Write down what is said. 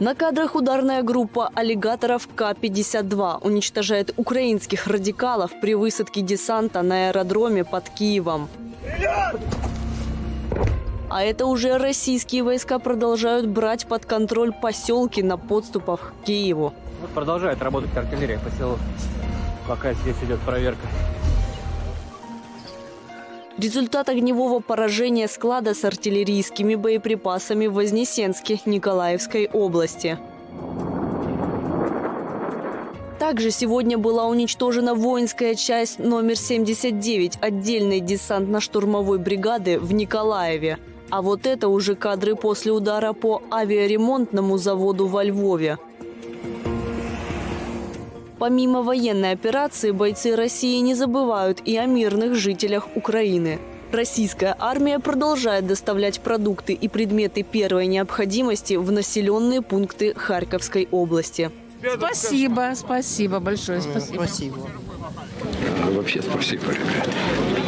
На кадрах ударная группа аллигаторов К-52 уничтожает украинских радикалов при высадке десанта на аэродроме под Киевом. А это уже российские войска продолжают брать под контроль поселки на подступах к Киеву. Вот продолжает работать артиллерия по селу, пока здесь идет проверка. Результат огневого поражения склада с артиллерийскими боеприпасами в Вознесенске Николаевской области. Также сегодня была уничтожена воинская часть номер 79 отдельной десантно-штурмовой бригады в Николаеве. А вот это уже кадры после удара по авиаремонтному заводу во Львове. Помимо военной операции, бойцы России не забывают и о мирных жителях Украины. Российская армия продолжает доставлять продукты и предметы первой необходимости в населенные пункты Харьковской области. Спасибо, спасибо большое, спасибо. Вообще спасибо, ребята.